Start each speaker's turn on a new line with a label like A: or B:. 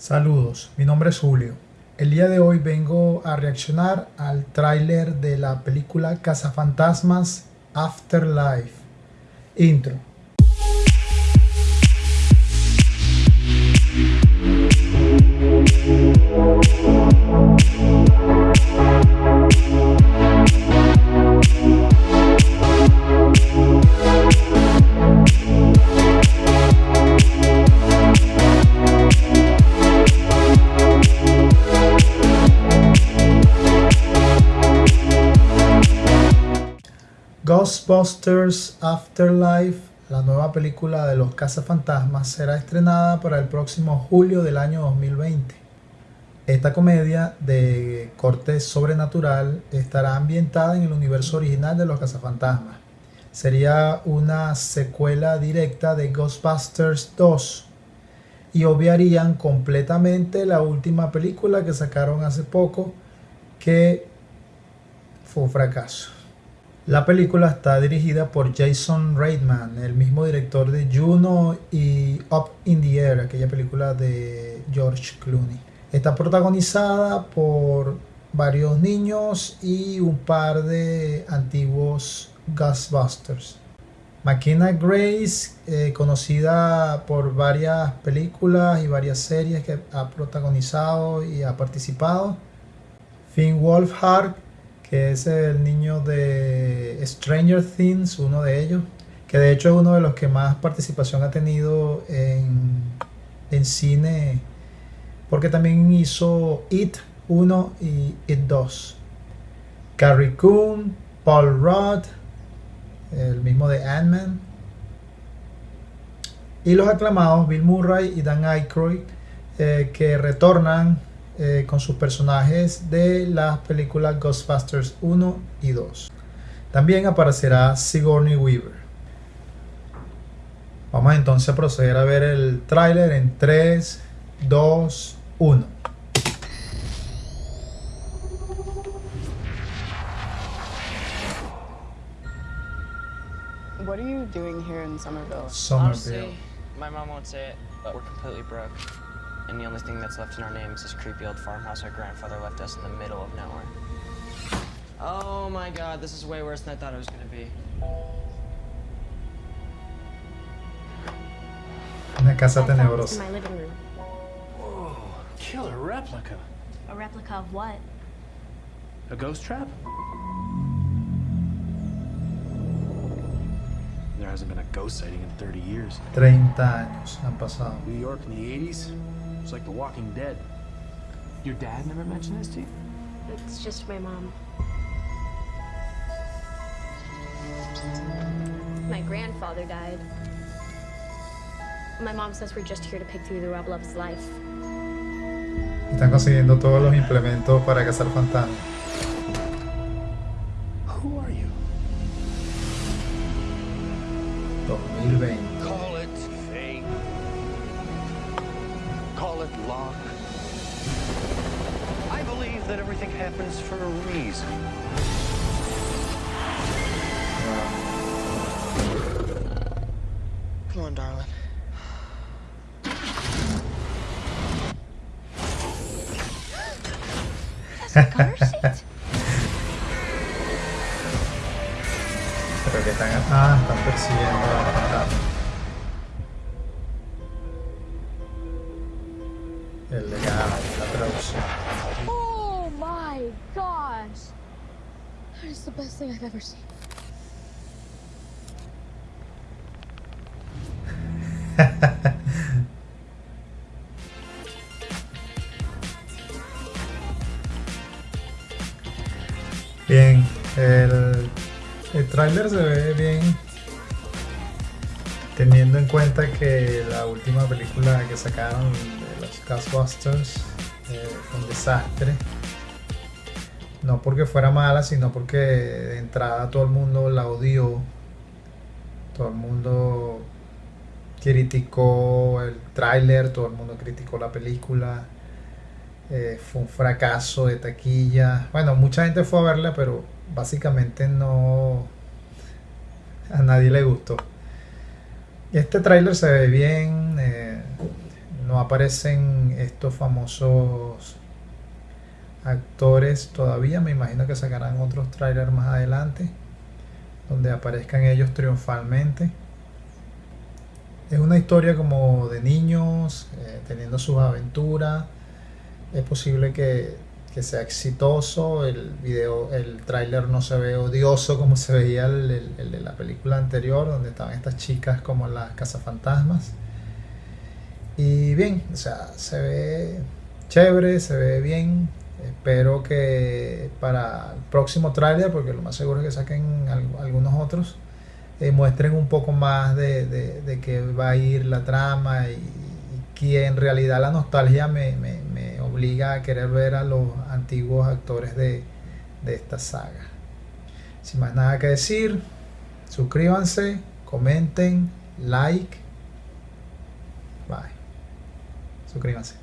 A: Saludos, mi nombre es Julio. El día de hoy vengo a reaccionar al tráiler de la película Cazafantasmas Afterlife. Intro. Ghostbusters Afterlife, la nueva película de los cazafantasmas, será estrenada para el próximo julio del año 2020. Esta comedia de corte sobrenatural estará ambientada en el universo original de los cazafantasmas. Sería una secuela directa de Ghostbusters 2 y obviarían completamente la última película que sacaron hace poco que fue un fracaso. La película está dirigida por Jason Reitman, el mismo director de Juno y Up in the Air, aquella película de George Clooney. Está protagonizada por varios niños y un par de antiguos Ghostbusters. McKenna Grace, eh, conocida por varias películas y varias series que ha protagonizado y ha participado. Finn Wolfhard, que es el niño de Stranger Things, uno de ellos, que de hecho es uno de los que más participación ha tenido en, en cine, porque también hizo It 1 y It 2. Carrie Coon, Paul Rudd, el mismo de Ant-Man, y los aclamados Bill Murray y Dan Aykroyd, eh, que retornan eh, con sus personajes de las películas Ghostbusters 1 y 2. También aparecerá Sigourney Weaver. Vamos entonces a proceder a ver el tráiler en 3, 2, 1.
B: What are you doing here in Somerville?
A: Somerville.
C: Honestly, my mom won't say it, but we're completely broke. And the only thing that's left in our name is this creepy old farmhouse our grandfather left us in the middle of nowhere. Oh my god, this is way worse than I thought it was gonna be.
A: Una casa
D: I found this
A: tenebrosa.
D: my living room.
E: Whoa, killer replica.
D: A replica of what?
E: A ghost trap? There hasn't been a ghost sighting in 30 years.
A: 30 años han pasado.
E: New York in the 80s? It's like The Walking Dead. Your dad never mentioned this to you?
D: It's just my mom. My grandfather died. My mom says we're just here to pick through the rubble of his life.
A: Están consiguiendo todos los implementos para cazar fantasmas.
E: Who are you?
A: 2020.
F: Call. I believe that everything happens for a reason.
C: Come on, darling.
D: Car seat?
A: Pero que están, ah, están persiguiendo El legado, la traducción.
D: Oh my gosh! That is the best thing I've ever seen.
A: Bien, el, el tráiler se ve bien teniendo en cuenta que la última película que sacaron de los Ghostbusters eh, fue un desastre. No porque fuera mala, sino porque de entrada todo el mundo la odió. Todo el mundo criticó el tráiler, todo el mundo criticó la película. Eh, fue un fracaso de taquilla. Bueno, mucha gente fue a verla, pero básicamente no. A nadie le gustó. Este tráiler se ve bien. eh, no aparecen estos famosos actores todavía. Me imagino que sacarán otros trailers más adelante donde aparezcan ellos triunfalmente. Es una historia como de niños eh, teniendo sus aventuras. Es posible que, que, sea exitoso. El video, el tráiler no se ve odioso como se veía el, de la película anterior, donde estaban estas chicas como las cazafantasmas. Y bien, o sea, se ve chévere, se ve bien. Espero que para el próximo tráiler, porque lo más seguro es que saquen algunos otros, eh, muestren un poco más de, de, de qué va a ir la trama y que en realidad la nostalgia me, me, me, obliga a querer ver a los antiguos actores de, de esta saga. Sin más nada que decir, suscríbanse, comenten, like. Bye. Suscríbanse.